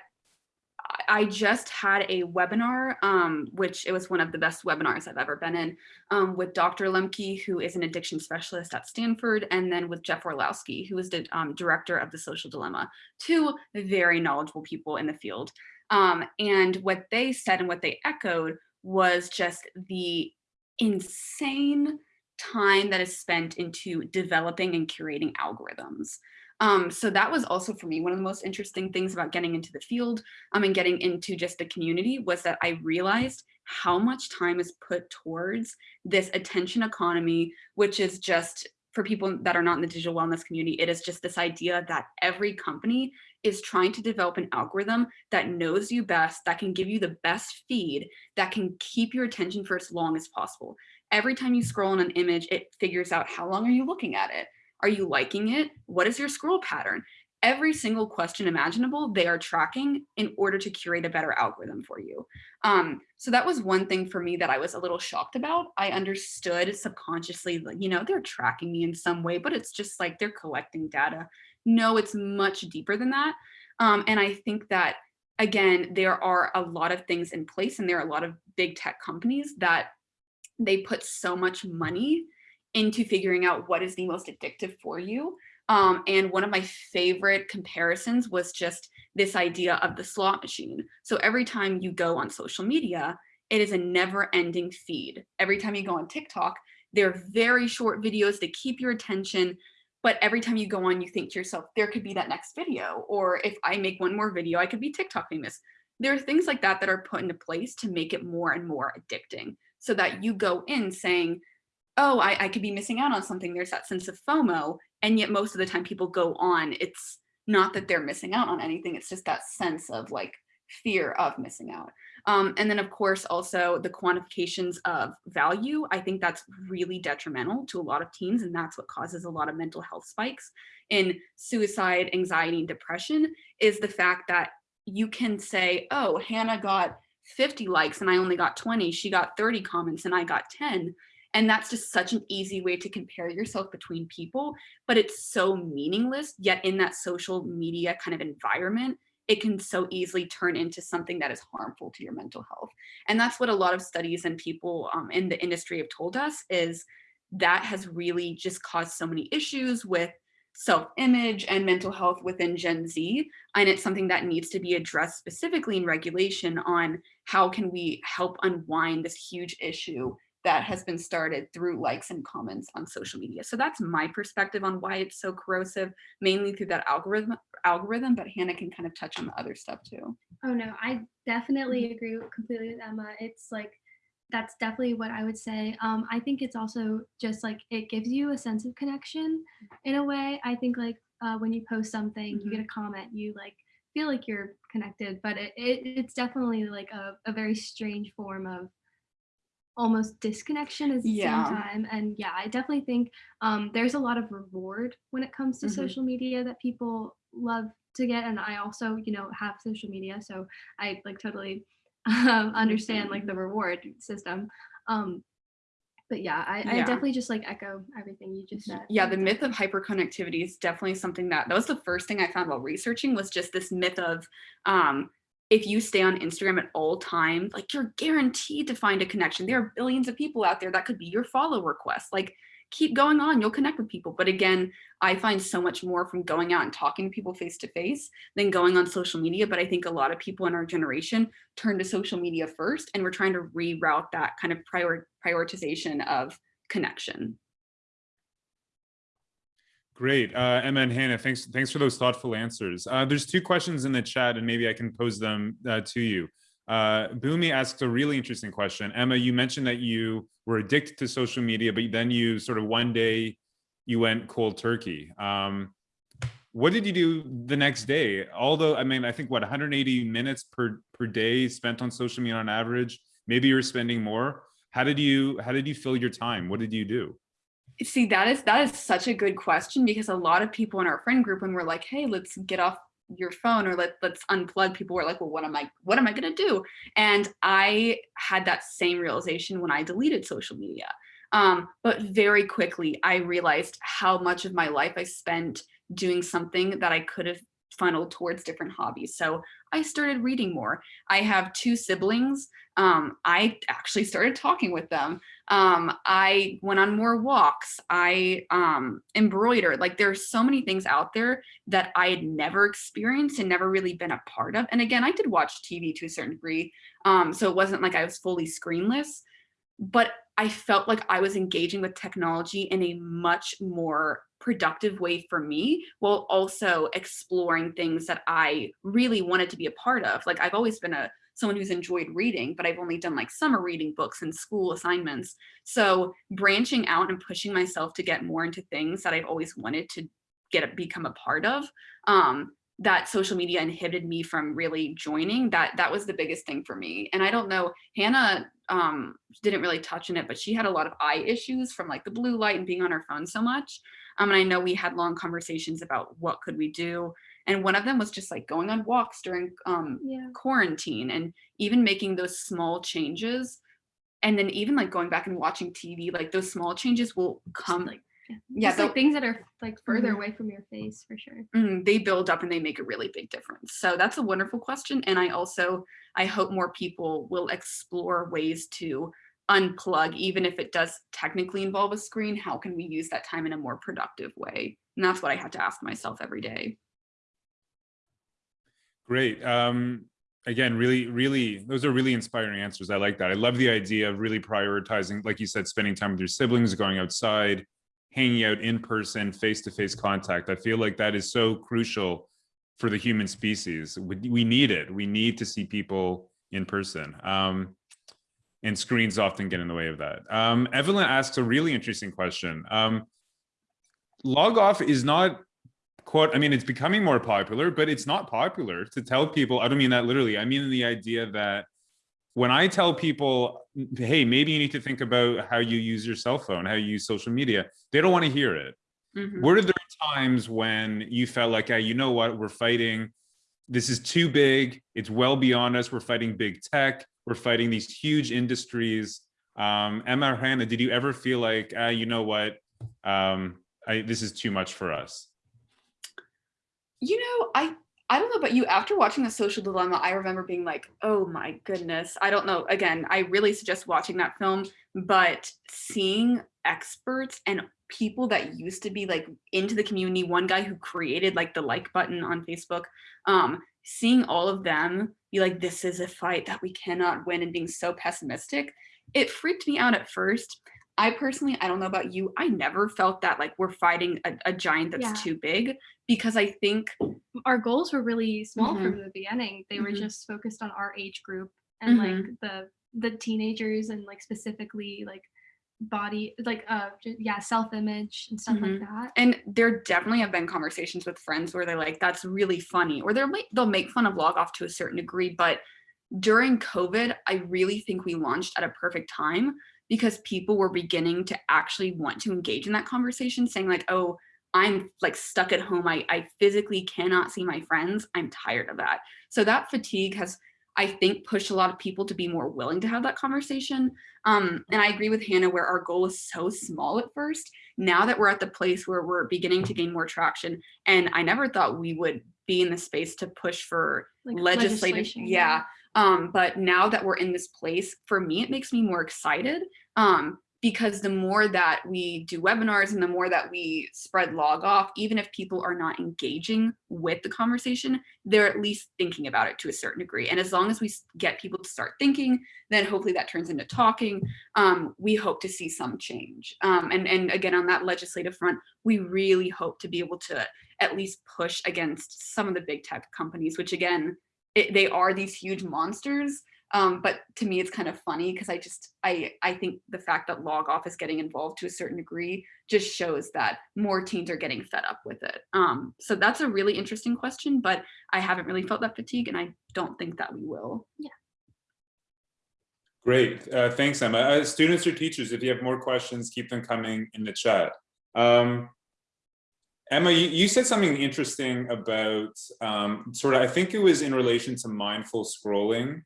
I just had a webinar, um, which it was one of the best webinars I've ever been in, um, with Dr. Lembke, who is an addiction specialist at Stanford, and then with Jeff Orlowski, who is the um, director of The Social Dilemma, two very knowledgeable people in the field. Um, and what they said and what they echoed was just the insane time that is spent into developing and curating algorithms. Um, so that was also for me one of the most interesting things about getting into the field um, and getting into just the community was that I realized how much time is put towards this attention economy, which is just for people that are not in the digital wellness community, it is just this idea that every company is trying to develop an algorithm that knows you best, that can give you the best feed, that can keep your attention for as long as possible. Every time you scroll on an image, it figures out how long are you looking at it? Are you liking it? What is your scroll pattern? Every single question imaginable, they are tracking in order to curate a better algorithm for you. Um, so that was one thing for me that I was a little shocked about. I understood subconsciously, you know, they're tracking me in some way, but it's just like they're collecting data. No, it's much deeper than that. Um, and I think that, again, there are a lot of things in place and there are a lot of big tech companies that they put so much money into figuring out what is the most addictive for you. Um, and one of my favorite comparisons was just this idea of the slot machine. So every time you go on social media, it is a never ending feed. Every time you go on TikTok, they're very short videos to keep your attention. But every time you go on, you think to yourself, there could be that next video. Or if I make one more video, I could be TikTok famous. There are things like that that are put into place to make it more and more addicting so that you go in saying, oh, I, I could be missing out on something. There's that sense of FOMO. And yet most of the time people go on, it's not that they're missing out on anything. It's just that sense of like fear of missing out. Um, and then of course, also the quantifications of value. I think that's really detrimental to a lot of teens and that's what causes a lot of mental health spikes in suicide, anxiety, and depression is the fact that you can say, oh, Hannah got 50 likes and I only got 20. She got 30 comments and I got 10. And that's just such an easy way to compare yourself between people, but it's so meaningless. Yet in that social media kind of environment, it can so easily turn into something that is harmful to your mental health. And that's what a lot of studies and people um, in the industry have told us is that has really just caused so many issues with self-image and mental health within Gen Z. And it's something that needs to be addressed specifically in regulation on how can we help unwind this huge issue that has been started through likes and comments on social media. So that's my perspective on why it's so corrosive, mainly through that algorithm, algorithm, but Hannah can kind of touch on the other stuff too. Oh no, I definitely agree completely with Emma. It's like, that's definitely what I would say. Um, I think it's also just like, it gives you a sense of connection in a way. I think like uh, when you post something, you get a comment, you like feel like you're connected, but it, it it's definitely like a, a very strange form of almost disconnection at the Yeah. same time. And yeah, I definitely think um, there's a lot of reward when it comes to Mhm. social media that people love to get. And I also, you know, have social media, so I like totally [LAUGHS] um, understand like the reward system. Um, but yeah, I, I definitely just like echo everything you just said. Yeah, the myth of hyperconnectivity is definitely something that, that was the first thing I found while researching was just this myth of um, if you stay on Instagram at all times, like you're guaranteed to find a connection. There are billions of people out there that could be your follow request. Like keep going on, you'll connect with people. But again, I find so much more from going out and talking to people face to face than going on social media. But I think a lot of people in our generation turn to social media first and we're trying to reroute that kind of prior prioritization of connection. Great, uh, Emma and Hannah, thanks, thanks for those thoughtful answers. Uh, there's two questions in the chat and maybe I can pose them uh, to you. Uh, asks a really interesting question. Emma, you mentioned that you were addicted to social media, but then you sort of one day you went cold turkey. Um, what did you do the next day? Although, I mean, I think what 180 minutes per per day spent on social media on average. Maybe you're spending more. How did you how did you fill your time? What did you do? See, that is that is such a good question because a lot of people in our friend group, when we're like, hey, let's get off your phone or let, let's unplug, people were like, well, what am I, what am I gonna do? And I had that same realization when I deleted social media. Um, but very quickly, I realized how much of my life I spent doing something that I could have funneled towards different hobbies. So I started reading more. I have two siblings. Um, I actually started talking with them. Um, I went on more walks. I um, embroidered. Like there are so many things out there that I had never experienced and never really been a part of. And again, I did watch TV to a certain degree. Um, so it wasn't like I was fully screenless, but I felt like I was engaging with technology in a much more productive way for me while also exploring things that I really wanted to be a part of. Like I've always been a someone who's enjoyed reading, but I've only done like summer reading books and school assignments. So branching out and pushing myself to get more into things that I've always wanted to get become a part of um, that social media inhibited me from really joining that that was the biggest thing for me and i don't know hannah um didn't really touch on it but she had a lot of eye issues from like the blue light and being on her phone so much um and i know we had long conversations about what could we do and one of them was just like going on walks during um Yeah. quarantine and even making those small changes and then even like going back and watching tv like those small changes will come like, yeah, yeah, Just, like things that are like further Mhm. away from your face for sure. mm, they build up and they make a really big difference. So that's a wonderful question. And I also, I hope more people will explore ways to unplug, even if it does technically involve a screen, how can we use that time in a more productive way? And that's what I have to ask myself every day. Great. Um, again, really, really, those are really inspiring answers. I like that. I love the idea of really prioritizing, like you said, spending time with your siblings, going outside, hanging out in person, face-to-face contact. I feel like that is so crucial for the human species. We, we need it. We need to see people in person. Um, and screens often get in the way of that. Um, Evelyn asks a really interesting question. Um, log off is not quote i mean it's becoming more popular but it's not popular to tell people i don't mean that literally i mean the idea that when i tell people hey maybe you need to think about how you use your cell phone how you use social media they don't want to hear it Mhm. were there times when you felt like hey, you know what we're fighting this is too big. It's well beyond us. We're fighting big tech. We're fighting these huge industries. Um emma hannah did you ever feel like ah, you know what? Um I, this is too much for us? You know, I I don't know about you. After watching The Social Dilemma, I remember being like, oh my goodness. I don't know. Again, I really suggest watching that film, but seeing experts and people that used to be like into the community, one guy who created like the like button on Facebook, um, seeing all of them be like, this is a fight that we cannot win and being so pessimistic, it freaked me out at first. I personally, I don't know about you, I never felt that like we're fighting a, a giant that's Yeah. too big because I think Our goals were really small Mhm. from the beginning. They were Mhm. just focused on our age group and like Mm-hmm. the the teenagers and like specifically like body like uh yeah self-image and stuff Mhm. like that. and there definitely have been conversations with friends where they're like that's really funny or they're they'll make fun of log off to a certain degree but during covid i really think we launched at a perfect time because people were beginning to actually want to engage in that conversation saying like oh i'm like stuck at home i, I physically cannot see my friends i'm tired of that so that fatigue has i think pushed a lot of people to be more willing to have that conversation. Um, and i agree with hannah where our goal is so small at first. Now that we're at the place where we're beginning to gain more traction and i never thought we would be in the space to push for Like legislative legislation, yeah. Um but now that we're in this place for me it makes me more excited. Um because the more that we do webinars and the more that we spread log off even if people are not engaging with the conversation they're at least thinking about it to a certain degree and as long as we get people to start thinking then hopefully that turns into talking um, we hope to see some change. Um, and, and again, on that legislative front, we really hope to be able to at least push against some of the big tech companies, which again, it, they are these huge monsters. Um, but to me, it's kind of funny because I just, I, I think the fact that log off is getting involved to a certain degree just shows that more teens are getting fed up with it. Um, so that's a really interesting question, but I haven't really felt that fatigue and I don't think that we will. Yeah. Great, uh, thanks, Emma. Uh, students or teachers, if you have more questions, keep them coming in the chat. Um, Emma, you, you said something interesting about um, sort of, I think it was in relation to mindful scrolling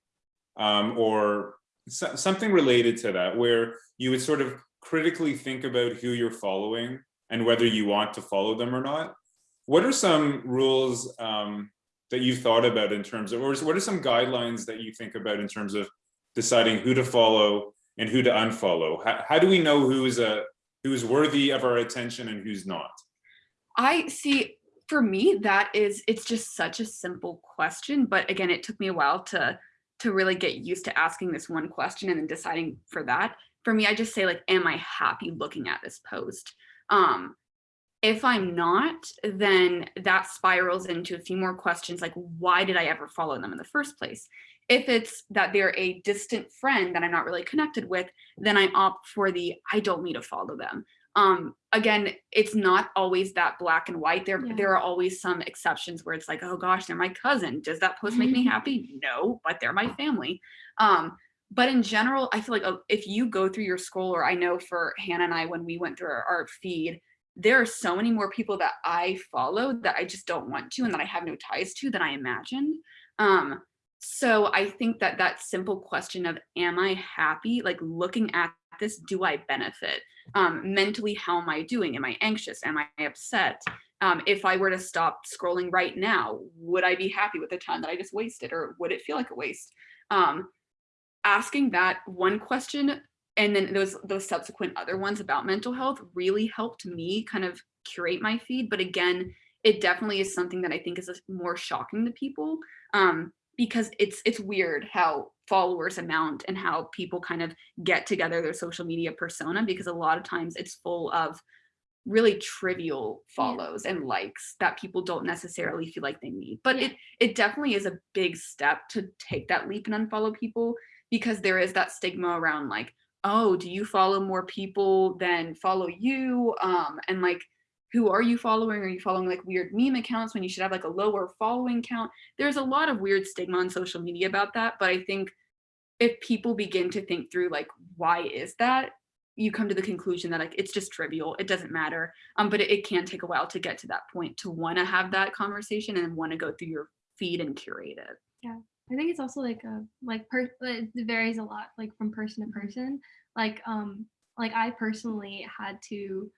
um, or so, something related to that, where you would sort of critically think about who you're following and whether you want to follow them or not. what are some rules um, that you've thought about in terms of, or what are some guidelines that you think about in terms of deciding who to follow and who to unfollow? How, how do we know who's a who's worthy of our attention and who's not? I see, for me, that is, it's just such a simple question. But again, it took me a while to, to really get used to asking this one question and then deciding for that. For me, I just say like, am I happy looking at this post? Um, if I'm not, then that spirals into a few more questions like, why did I ever follow them in the first place? If it's that they're a distant friend that I'm not really connected with, then I opt for the, I don't need to follow them. Um, again, it's not always that black and white. There, Yeah. there are always some exceptions where it's like, oh gosh, they're my cousin. Does that post make me happy? No, but they're my family. Um, but in general, I feel like uh, if you go through your scroll, or I know for Hannah and I, when we went through our, our feed, there are so many more people that I follow that I just don't want to and that I have no ties to than I imagined. Um, so I think that that simple question of, am I happy? Like looking at this, do I benefit? Um, mentally, how am I doing? Am I anxious? Am I upset? Um, if I were to stop scrolling right now, would I be happy with the time that I just wasted or would it feel like a waste? Um, asking that one question and then those those subsequent other ones about mental health really helped me kind of curate my feed but again it definitely is something that i think is more shocking to people um because it's it's weird how followers amount and how people kind of get together their social media persona because a lot of times it's full of really trivial follows and likes that people don't necessarily feel like they need but Yeah. it it definitely is a big step to take that leap and unfollow people because there is that stigma around like oh, do you follow more people than follow you? Um, and like, who are you following? Are you following like weird meme accounts when you should have like a lower following count? There's a lot of weird stigma on social media about that. But I think if people begin to think through like, why is that? You come to the conclusion that like, it's just trivial. It doesn't matter. Um, but it, it can take a while to get to that point to want to have that conversation and want to go through your feed and curate it. Yeah. I think it's also like a like per it varies a lot like from person to person. Like um like I personally had to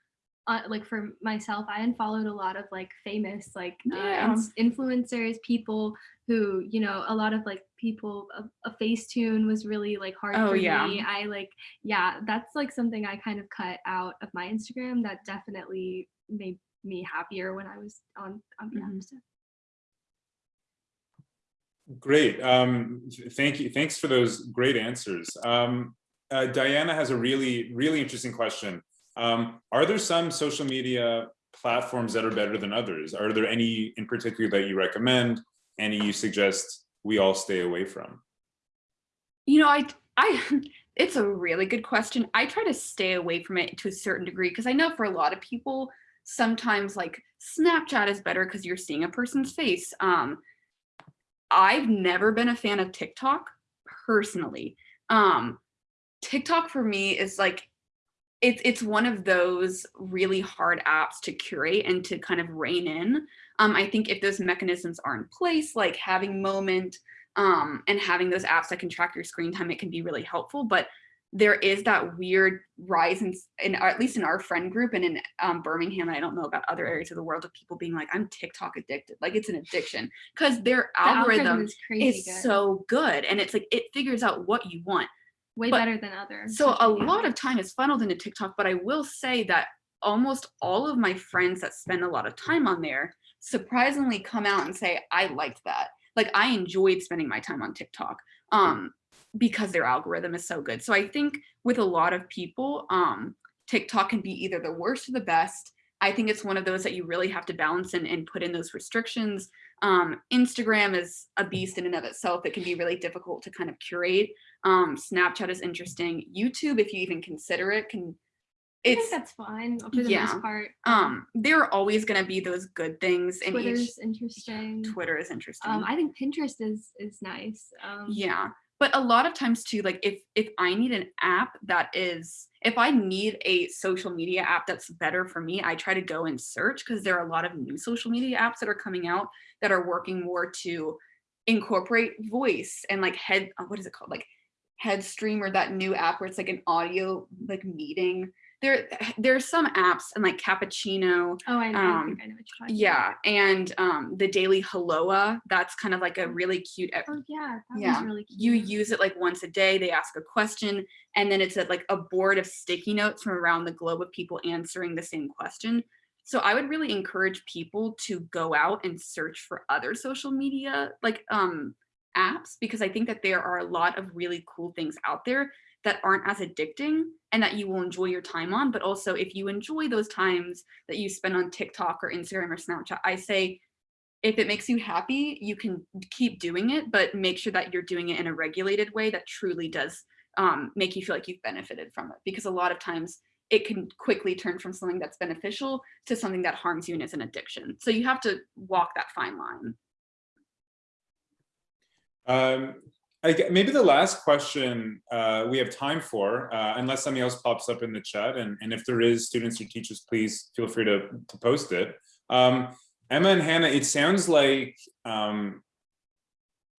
uh, like for myself I unfollowed a lot of like famous like uh, Yeah. ins- influencers people who you know a lot of like people a, a Facetune was really like hard Oh, for yeah. me. I like yeah that's like something I kind of cut out of my Instagram that definitely made me happier when I was on on the app Mhm. stuff. Great. Um, thank you. Thanks for those great answers. Um, uh, Diana has a really, really interesting question. Um, are there some social media platforms that are better than others? Are there any in particular that you recommend? Any you suggest we all stay away from? You know, I, I, [LAUGHS] it's a really good question. I try to stay away from it to a certain degree because I know for a lot of people, sometimes like Snapchat is better because you're seeing a person's face. Um, I've never been a fan of TikTok personally. Um, TikTok for me is like, it's it's one of those really hard apps to curate and to kind of rein in. Um, I think if those mechanisms are in place, like having moment, um, and having those apps that can track your screen time, it can be really helpful. But there is that weird rise in, in at least in our friend group and in um, Birmingham, and I don't know about other areas of the world of people being like, I'm TikTok addicted. Like it's an addiction because their The algorithm is is good. so good. And it's like, it figures out what you want. Way but- better than others. So a lot of time is funneled into TikTok, but I will say that almost all of my friends that spend a lot of time on there surprisingly come out and say, I liked that. Like I enjoyed spending my time on TikTok um, because their algorithm is so good. So I think with a lot of people, um, TikTok can be either the worst or the best. I think it's one of those that you really have to balance and, and put in those restrictions. Um, Instagram is a beast in and of itself. It can be really difficult to kind of curate. Um, Snapchat is interesting. YouTube, if you even consider it, can I think it's that's fine for the yeah, most part. um there are always going to be those good things in Twitter's each interesting. Twitter is interesting. Um, I think Pinterest is is nice. Um, yeah but a lot of times too like if if i need an app that is if i need a social media app that's better for me i try to go and search because there are a lot of new social media apps that are coming out that are working more to incorporate voice and like head uh, what is it called? Like headstream or that new app where it's like an audio like meeting there [SIGHS] there's some apps and like Cappuccino, Oh, I know. I Um, think I know what you're talking yeah, and um, the Daily Helloa. That's kind of like a really cute. Oh yeah, that Yeah, really cute. You use it like once a day. They ask a question, and then it's a, like a board of sticky notes from around the globe of people answering the same question. So I would really encourage people to go out and search for other social media like um, apps because I think that there are a lot of really cool things out there that aren't as addicting and that you will enjoy your time on. But also if you enjoy those times that you spend on TikTok or Instagram or Snapchat, I say if it makes you happy, you can keep doing it, but make sure that you're doing it in a regulated way that truly does um, make you feel like you've benefited from it. Because a lot of times it can quickly turn from something that's beneficial to something that harms you and is an addiction. So you have to walk that fine line. Um, I, gue- maybe the last question uh, we have time for, uh, unless something else pops up in the chat, and, and if there is students or teachers, please feel free to, to post it. Um, Emma and Hannah, it sounds like um,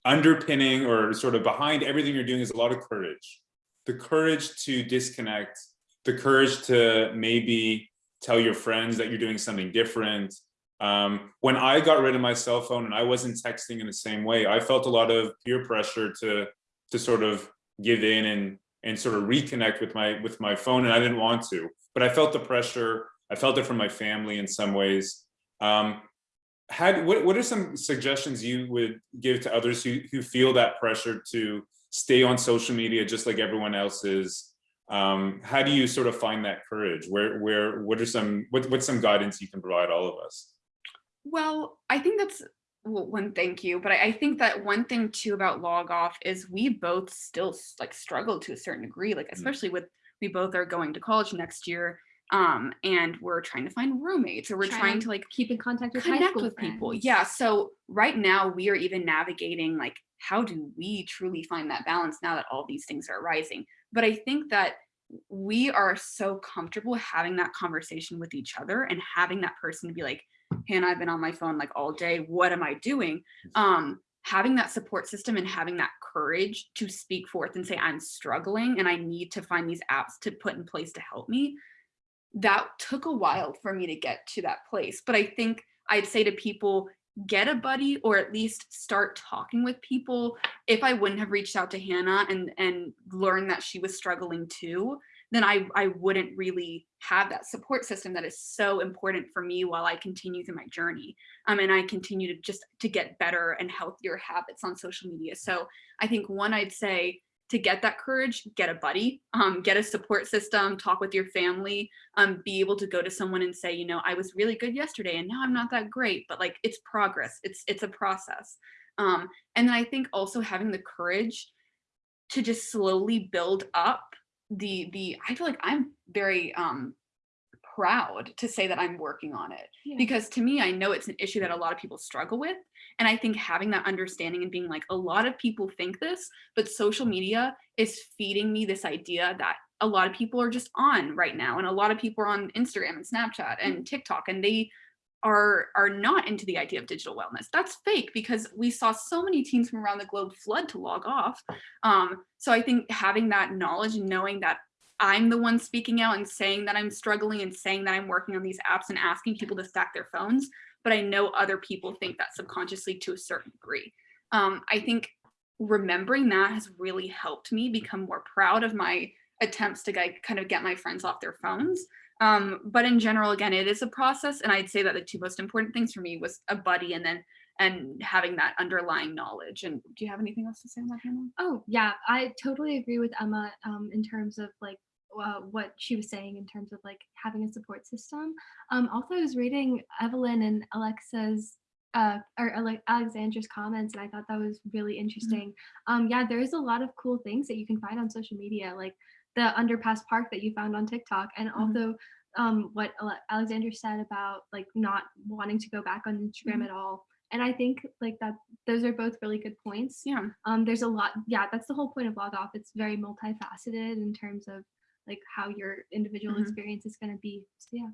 underpinning or sort of behind everything you're doing is a lot of courage. The courage to disconnect, the courage to maybe tell your friends that you're doing something different, um, when I got rid of my cell phone and I wasn't texting in the same way, I felt a lot of peer pressure to to sort of give in and and sort of reconnect with my with my phone, and I didn't want to, but I felt the pressure. I felt it from my family in some ways. Um, had what what are some suggestions you would give to others who who feel that pressure to stay on social media just like everyone else is? Um, how do you sort of find that courage? Where where what are some what what's some guidance you can provide all of us? Well, I think that's well, one, thank you. But I, I think that one thing too about log off is we both still like struggle to a certain degree, like especially with we both are going to college next year. Um, and we're trying to find roommates or we're Trying trying to like keep in contact with high connect school with people. Yeah. So right now we are even navigating like how do we truly find that balance now that all these things are arising But I think that we are so comfortable having that conversation with each other and having that person to be like, Hannah, I've been on my phone like all day. What am I doing? Um, having that support system and having that courage to speak forth and say, I'm struggling and I need to find these apps to put in place to help me. That took a while for me to get to that place. But I think I'd say to people, get a buddy or at least start talking with people. If I wouldn't have reached out to Hannah and and learned that she was struggling too, then I, I wouldn't really have that support system that is so important for me while I continue through my journey. Um, and I continue to just to get better and healthier habits on social media. So I think one, I'd say to get that courage, get a buddy, um, get a support system, talk with your family, um, be able to go to someone and say, you know, I was really good yesterday and now I'm not that great, but like it's progress, it's it's a process. Um, and then I think also having the courage to just slowly build up the the I feel like I'm very um proud to say that I'm working on it Yeah. because to me I know it's an issue that a lot of people struggle with and I think having that understanding and being like a lot of people think this but social media is feeding me this idea that a lot of people are just on right now and a lot of people are on Instagram and Snapchat and TikTok and they are are not into the idea of digital wellness. That's fake because we saw so many teens from around the globe flood to log off. Um, so I think having that knowledge and knowing that I'm the one speaking out and saying that I'm struggling and saying that I'm working on these apps and asking people to stack their phones, but I know other people think that subconsciously to a certain degree. Um, I think remembering that has really helped me become more proud of my attempts to kind of get my friends off their phones. Um, but in general, again, it is a process. And I'd say that the two most important things for me was a buddy and then and having that underlying knowledge. And do you have anything else to say on that, Hannah? Oh yeah, I totally agree with Emma um, in terms of like uh, what she was saying in terms of like having a support system. Um, also, I was reading Evelyn and Alexa's uh, or Ale- Alexandra's comments, and I thought that was really interesting. Um, yeah, there is a lot of cool things that you can find on social media, like the underpass park that you found on TikTok, and Mhm. also um, what Alexander said about like not wanting to go back on Instagram Mhm. at all. And I think like that those are both really good points Yeah. um there's a lot yeah that's the whole point of log off it's very multifaceted in terms of like how your individual Mhm. experience is going to be so yeah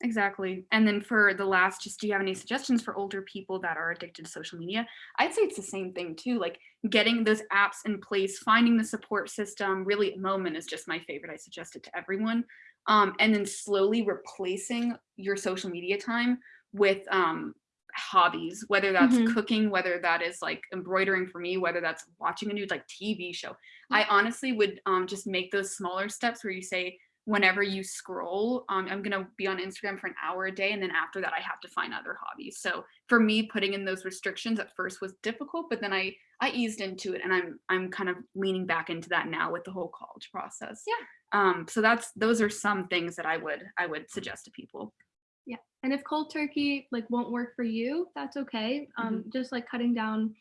Exactly. And then for the last, just do you have any suggestions for older people that are addicted to social media? I'd say it's the same thing too, like getting those apps in place, finding the support system. Really, Moment is just my favorite. I suggest it to everyone. um, and then slowly replacing your social media time with um, hobbies, whether that's Mhm. cooking, whether that is like embroidering for me, whether that's watching a new like TV show. I honestly would um, just make those smaller steps where you say, whenever you scroll, um, I'm gonna be on Instagram for an hour a day, and then after that, I have to find other hobbies. So for me, putting in those restrictions at first was difficult, but then I I eased into it, and I'm I'm kind of leaning back into that now with the whole college process. Yeah. Um. So that's those are some things that I would I would suggest to people. Yeah. And if cold turkey like won't work for you, that's okay. Um, just like cutting down,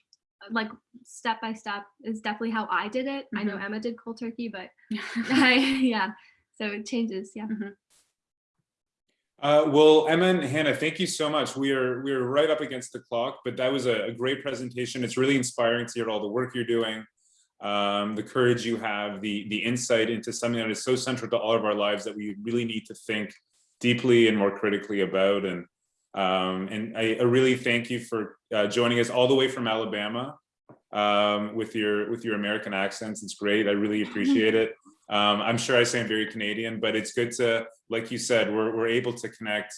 like step by step is definitely how I did it. I know Emma did cold turkey, but [LAUGHS] [LAUGHS] I, yeah, so it changes. Yeah. Uh, well, Emma and Hannah, thank you so much. We are we are right up against the clock, but that was a, a great presentation. It's really inspiring to hear all the work you're doing, um, the courage you have, the the insight into something that is so central to all of our lives that we really need to think deeply and more critically about. And um, and I, I really thank you for uh, joining us all the way from Alabama um, with your with your American accents. It's great. I really [LAUGHS] appreciate it. Um, I'm sure I sound very Canadian, but it's good to, like you said, we're, we're able to connect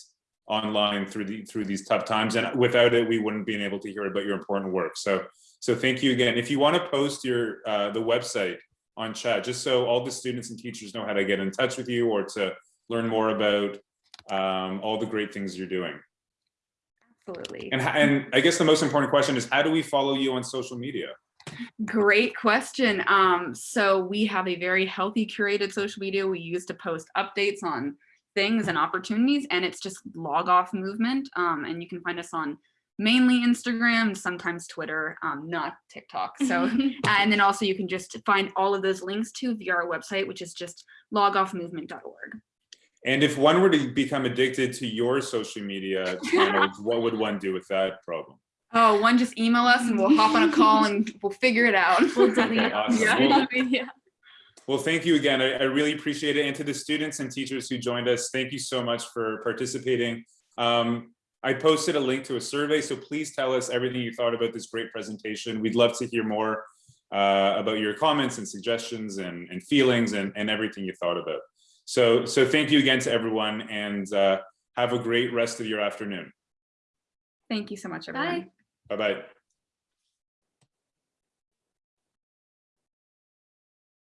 online through the through these tough times. And without it, we wouldn't be able to hear about your important work. So so thank you again. If you want to post your uh, the website on chat, just so all the students and teachers know how to get in touch with you or to learn more about um, all the great things you're doing. Absolutely. And, and I guess the most important question is how do we follow you on social media? Great question. Um, so we have a very healthy curated social media we use to post updates on things and opportunities, and it's just log off movement. Um, and you can find us on mainly Instagram, sometimes Twitter, um, not TikTok. So, [LAUGHS] and then also you can just find all of those links to via our website, which is just logoffmovement.org. And if one were to become addicted to your social media [LAUGHS] channels, what would one do with that problem? Oh, one just email us and we'll hop on a call and we'll figure it out. We'll delete it. awesome. Yeah. Well, [LAUGHS] yeah. Well, thank you again. I, I really appreciate it. And to the students and teachers who joined us, thank you so much for participating. Um, I posted a link to a survey, so please tell us everything you thought about this great presentation. We'd love to hear more uh, about your comments and suggestions and, and feelings and, and everything you thought about. So, so thank you again to everyone and uh, have a great rest of your afternoon. Thank you so much, everyone. Bye. Bye-bye.